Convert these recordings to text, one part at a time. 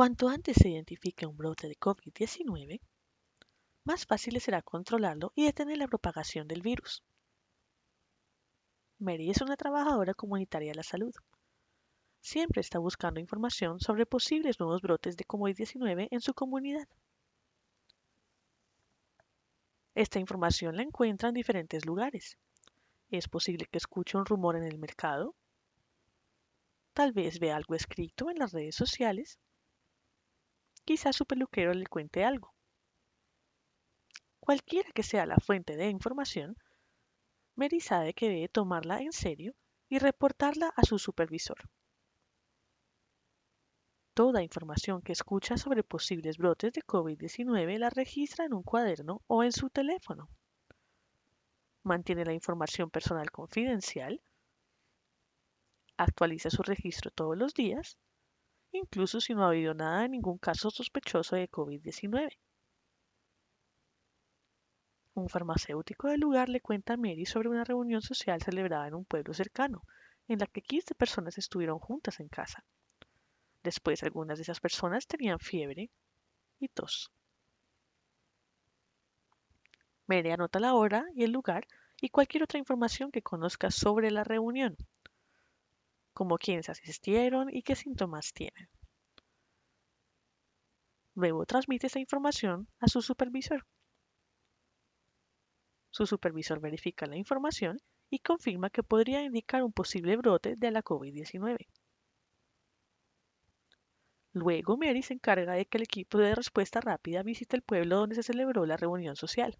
Cuanto antes se identifique un brote de COVID-19, más fácil será controlarlo y detener la propagación del virus. Mary es una trabajadora comunitaria de la salud. Siempre está buscando información sobre posibles nuevos brotes de COVID-19 en su comunidad. Esta información la encuentra en diferentes lugares. Es posible que escuche un rumor en el mercado. Tal vez vea algo escrito en las redes sociales Quizás su peluquero le cuente algo. Cualquiera que sea la fuente de información, Mary sabe que debe tomarla en serio y reportarla a su supervisor. Toda información que escucha sobre posibles brotes de COVID-19 la registra en un cuaderno o en su teléfono. Mantiene la información personal confidencial. Actualiza su registro todos los días incluso si no ha habido nada de ningún caso sospechoso de COVID-19. Un farmacéutico del lugar le cuenta a Mary sobre una reunión social celebrada en un pueblo cercano, en la que 15 personas estuvieron juntas en casa. Después algunas de esas personas tenían fiebre y tos. Mary anota la hora y el lugar y cualquier otra información que conozca sobre la reunión como quiénes asistieron y qué síntomas tienen. Luego transmite esa información a su supervisor. Su supervisor verifica la información y confirma que podría indicar un posible brote de la COVID-19. Luego Mary se encarga de que el equipo de respuesta rápida visite el pueblo donde se celebró la reunión social.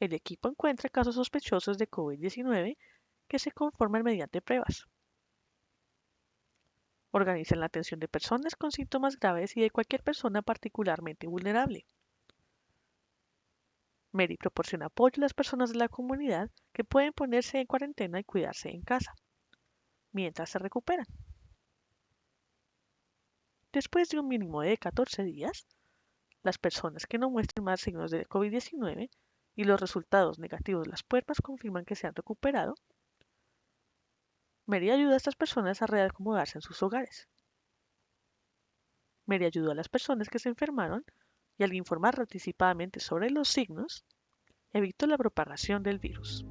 El equipo encuentra casos sospechosos de COVID-19 que se conforman mediante pruebas organizan la atención de personas con síntomas graves y de cualquier persona particularmente vulnerable. Mary proporciona apoyo a las personas de la comunidad que pueden ponerse en cuarentena y cuidarse en casa, mientras se recuperan. Después de un mínimo de 14 días, las personas que no muestren más signos de COVID-19 y los resultados negativos de las pruebas confirman que se han recuperado, Mary ayuda a estas personas a reacomodarse en sus hogares. Mary ayudó a las personas que se enfermaron y al informar anticipadamente sobre los signos, evitó la propagación del virus.